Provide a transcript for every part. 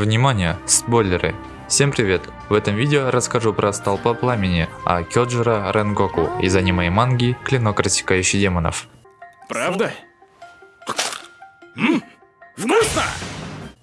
Внимание, спойлеры! Всем привет! В этом видео расскажу про Столпа Пламени, а Кёджира Ренгоку из аниме и манги Клинок рассекающий демонов. Правда? Вкусно!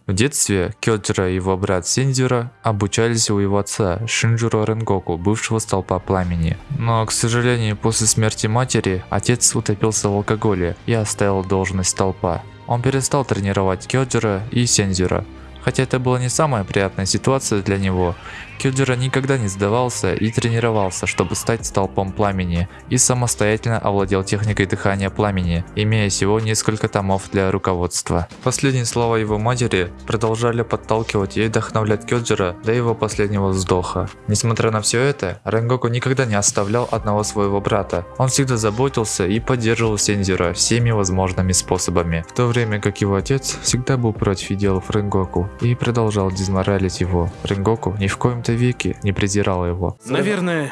В детстве Кёджира и его брат Синдзюра обучались у его отца Шинджуро Ренгоку, бывшего Столпа Пламени. Но, к сожалению, после смерти матери, отец утопился в алкоголе и оставил должность Столпа. Он перестал тренировать Кёджира и Сензюра. Хотя это была не самая приятная ситуация для него, Кюджера никогда не сдавался и тренировался, чтобы стать столпом пламени, и самостоятельно овладел техникой дыхания пламени, имея всего несколько томов для руководства. Последние слова его матери продолжали подталкивать и вдохновлять Кюджера до его последнего вздоха. Несмотря на все это, Ренгоку никогда не оставлял одного своего брата. Он всегда заботился и поддерживал Сензюра всеми возможными способами, в то время как его отец всегда был против идеалов Ренгоку и продолжал дезморалить его. Ренгоку ни в коем кои-то веки не презирала его. Наверное,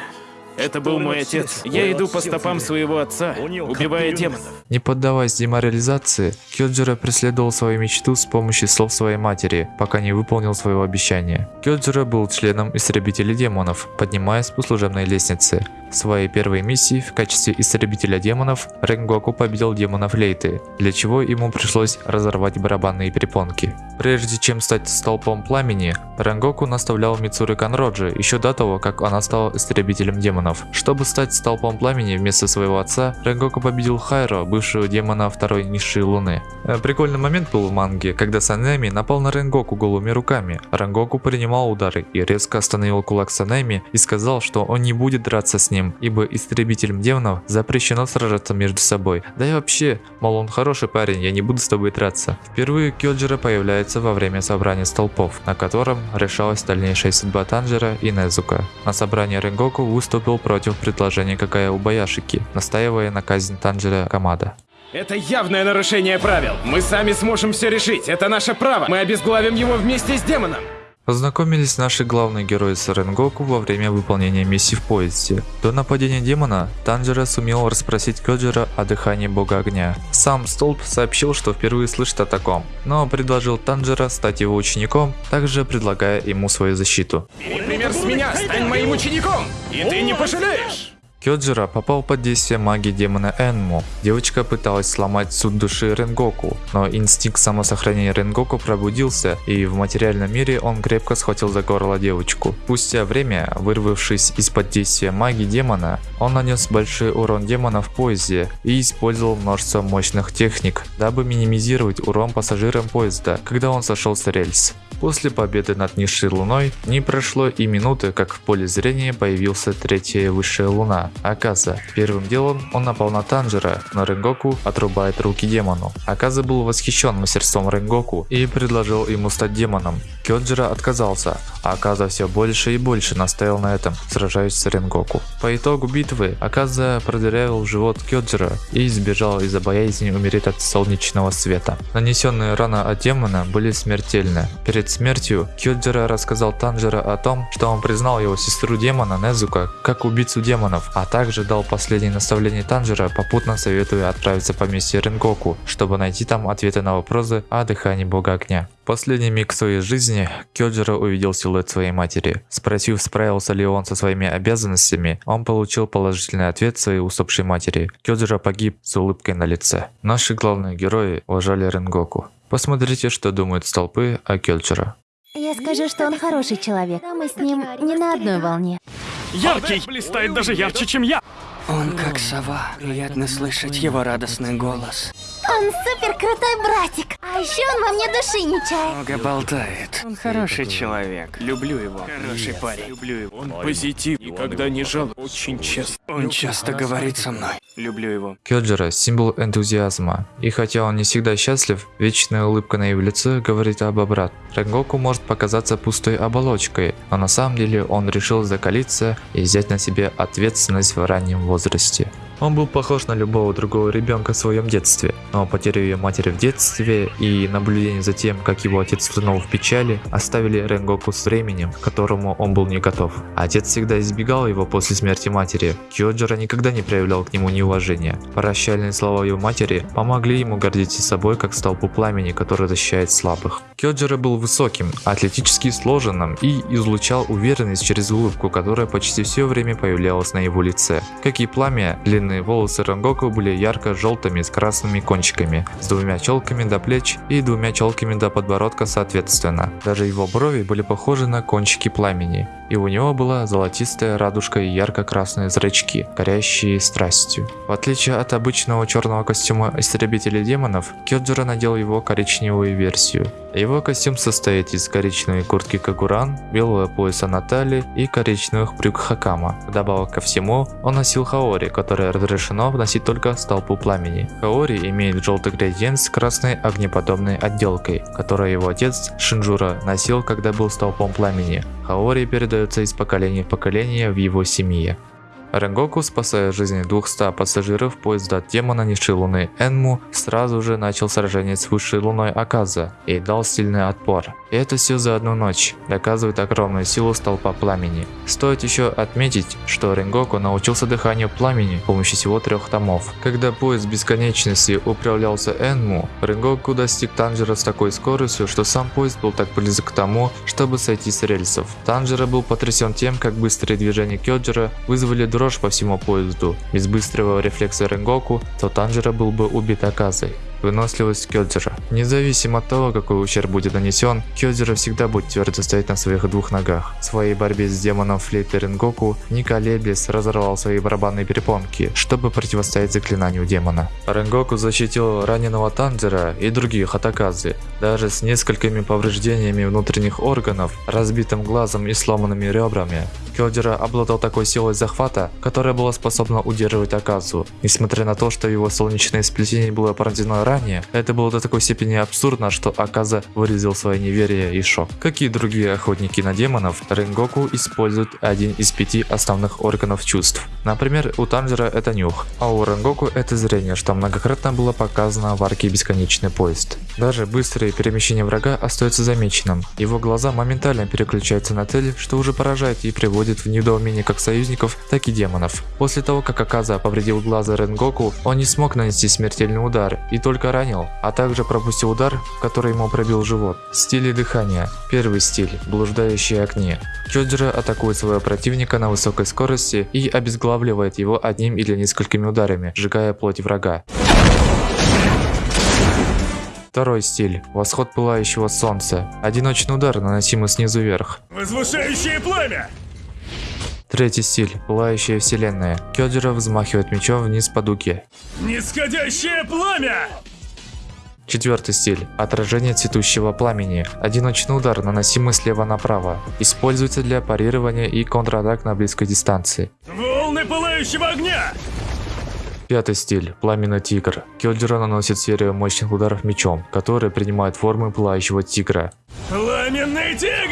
это был мой отец. Я иду по стопам своего отца, убивая демонов. Не поддаваясь деморализации, Кёджира преследовал свою мечту с помощью слов своей матери, пока не выполнил своего обещания. Кёджира был членом истребителей демонов, поднимаясь по служебной лестнице. В своей первой миссии в качестве истребителя демонов Ренгоку победил демонов Лейты, для чего ему пришлось разорвать барабанные перепонки. Прежде чем стать столпом пламени, Ренгоку наставлял Мицуры Канроджи еще до того, как она стала истребителем демонов. Чтобы стать столпом пламени вместо своего отца, Ренгоку победил Хайро, бывшего демона второй низшей луны. Э, прикольный момент был в манге, когда Санеми напал на Ренгоку голыми руками. Ренгоку принимал удары и резко остановил кулак Санеми и сказал, что он не будет драться с ним ибо истребителям демонов запрещено сражаться между собой. Да и вообще, мол он хороший парень, я не буду с тобой драться. Впервые Кёджира появляется во время собрания столпов, на котором решалась дальнейшая судьба Танжера и Незука. На собрании Ренгоку выступил против предложения Какая у Баяшики, настаивая на казнь Танжера Камада. Это явное нарушение правил. Мы сами сможем все решить. Это наше право. Мы обезглавим его вместе с демоном. Познакомились наши главные герои с Ренгоку во время выполнения миссии в поезде. До нападения демона Танжера сумел расспросить Кёджира о дыхании бога огня. Сам Столб сообщил, что впервые слышит о таком, но предложил Танжера стать его учеником, также предлагая ему свою защиту. Бери пример с меня, стань моим учеником, и ты не пожалеешь! Кёджира попал под действие магии демона Энму. Девочка пыталась сломать суд души Ренгоку, но инстинкт самосохранения Ренгоку пробудился, и в материальном мире он крепко схватил за горло девочку. Спустя время, вырвавшись из-под действия магии демона, он нанес большой урон демона в поезде и использовал множество мощных техник, дабы минимизировать урон пассажирам поезда, когда он сошел с рельс. После победы над низшей луной не прошло и минуты, как в поле зрения появился третья высшая луна, Аказа. Первым делом он напал на Танжера, но Ренгоку отрубает руки демону. Аказа был восхищен мастерством Ренгоку и предложил ему стать демоном. Кёджира отказался, а Аказа все больше и больше настаивал на этом, сражаясь с Ренгоку. По итогу битвы Аказа продырявил живот Кёджира и сбежал из-за боязни умереть от солнечного света. Нанесенные раны от демона были смертельны. Перед смертью Кёджира рассказал Танжера о том, что он признал его сестру демона Незука как убийцу демонов, а также дал последнее наставление Танжера, попутно советуя отправиться в поместье Ренгоку, чтобы найти там ответы на вопросы о дыхании бога огня. Последний миг своей жизни Кёджиро увидел силуэт своей матери. Спросив, справился ли он со своими обязанностями, он получил положительный ответ своей усопшей матери. Кёджиро погиб с улыбкой на лице. Наши главные герои уважали Ренгоку. Посмотрите, что думают столпы о Кёджиро. Я скажу, что он хороший человек, но мы с ним не на одной волне. Яркий! Блистает даже ярче, чем я! Он как сова. Приятно слышать его радостный голос. Он супер крутой братик. А еще он во мне души не чает. Много болтает. Он хороший человек. Люблю его. Хороший парень. Люблю его. Он позитив. Никогда не жал. Очень честно. Он часто говорит со мной. Люблю его. Кёджира – символ энтузиазма. И хотя он не всегда счастлив, вечная улыбка на его лице говорит об обрат. Ренгоку может показаться пустой оболочкой, но на самом деле он решил закалиться и взять на себе ответственность в раннем возрасте возрасте – он был похож на любого другого ребенка в своем детстве, но потеря ее матери в детстве и наблюдение за тем, как его отец тонул в печали, оставили Ренгоку с временем, к которому он был не готов. Отец всегда избегал его после смерти матери. Кьоджира никогда не проявлял к нему неуважения. Прощальные слова его матери помогли ему гордиться собой как столпу пламени, который защищает слабых. Кьоджира был высоким, атлетически сложенным и излучал уверенность через улыбку, которая почти все время появлялась на его лице. Как и пламя, длинные волосы Рангоку были ярко-желтыми с красными кончиками, с двумя челками до плеч и двумя челками до подбородка соответственно. Даже его брови были похожи на кончики пламени, и у него была золотистая радужка и ярко-красные зрачки, горящие страстью. В отличие от обычного черного костюма истребителя демонов, Кёджира надел его коричневую версию. Его костюм состоит из коричневой куртки Кагуран, белого пояса на талии и коричневых брюк Хакама. Вдобавок ко всему, он носил хаори, которое разрешено вносить только столпу пламени. Хаори имеет желтый градиент с красной огнеподобной отделкой, которую его отец Шинджура носил, когда был столпом пламени. Хаори передается из поколения в поколение в его семье. Ренгоку, спасая жизни 200 пассажиров поезда демона Низшей Луны Энму, сразу же начал сражение с высшей луной Аказа и дал сильный отпор. И это все за одну ночь, доказывает огромную силу столпа пламени. Стоит еще отметить, что Ренгоку научился дыханию пламени с помощью всего трех томов. Когда поезд бесконечности управлялся Энму, Ренгоку достиг Танжера с такой скоростью, что сам поезд был так близок к тому, чтобы сойти с рельсов. Танжера был потрясен тем, как быстрые движения Кёджера вызвали дрожь по всему поезду. Без быстрого рефлекса Ренгоку, то Танжера был бы убит Аказой. Выносливость Кёдзера. Независимо от того, какой ущерб будет нанесен, Кёдзера всегда будет твердо стоять на своих двух ногах. В своей борьбе с демоном флейты Ренгоку, не разорвал свои барабанные перепонки, чтобы противостоять заклинанию демона. Ренгоку защитил раненого Танжера и других от Аказы, даже с несколькими повреждениями внутренних органов, разбитым глазом и сломанными ребрами. Кёдзера обладал такой силой захвата, которая была способна удерживать Аказу. Несмотря на то, что его солнечное сплетение было порождено ранее, это было до такой степени абсурдно, что Аказа выразил свое неверие и шок. Как и другие охотники на демонов, Ренгоку использует один из пяти основных органов чувств. Например, у Танжера это нюх, а у Ренгоку это зрение, что многократно было показано в арке Бесконечный поезд. Даже быстрое перемещение врага остается замеченным. Его глаза моментально переключаются на цель, что уже поражает и приводит в недоумение как союзников, так и демонов. После того, как Аказа повредил глаза Ренгоку, он не смог нанести смертельный удар и только ранил, а также пропустил удар, который ему пробил живот. Стили дыхания. Первый стиль – блуждающие огни. Кёджира атакует своего противника на высокой скорости и обезглавливает его одним или несколькими ударами, сжигая плоть врага. Второй стиль – восход пылающего солнца. Одиночный удар, наносимый снизу вверх. Возвышающее пламя! Третий стиль – пылающая вселенная. Кёджира взмахивает мечом вниз по дуге. Нисходящее пламя! Четвертый стиль – отражение цветущего пламени. Одиночный удар, наносимый слева направо. Используется для парирования и контратак на близкой дистанции. Волны пылающего огня! Пятый стиль – пламенный тигр. Кёджира наносит серию мощных ударов мечом, которые принимают формы пылающего тигра. Пламенный тигр!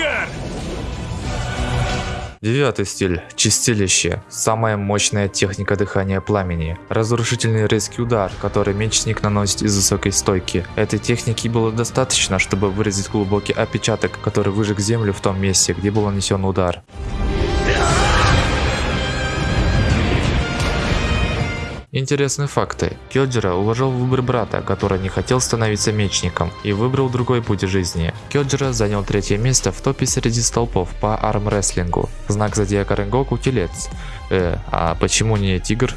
Девятый стиль – чистилище. Самая мощная техника дыхания пламени. Разрушительный резкий удар, который мечник наносит из высокой стойки. Этой техники было достаточно, чтобы выразить глубокий отпечаток, который выжег землю в том месте, где был нанесен удар. Интересные факты. Кёджира уважал выбор брата, который не хотел становиться мечником и выбрал другой путь жизни. Кёджира занял третье место в топе среди столпов по армрестлингу. Знак зодиака Ренгоку – телец. Э, а почему не тигр?